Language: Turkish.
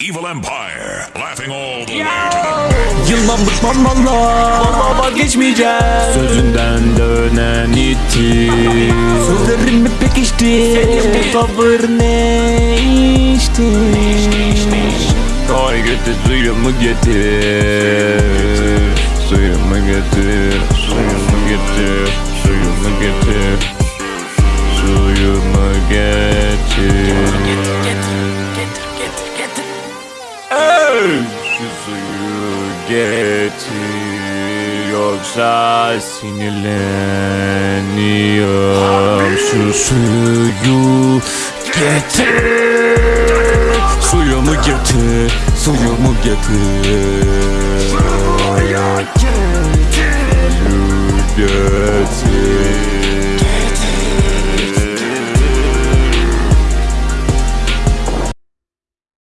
Evil Empire, laughing all the way. To the Yılmam bıkmam valla Valla vazgeçmeyeceğim. Sözünden dönen itti Sözlerim mi pekişti Senin bu tavır ne içti? Ay getir suyumu getir. Suyumu getir Suyumu getir Suyumu getir Şu suyu getir Yoksa sinirleniyorum. Şu suyu getir. Suyumu getir? Suyumu getir? Suyu getir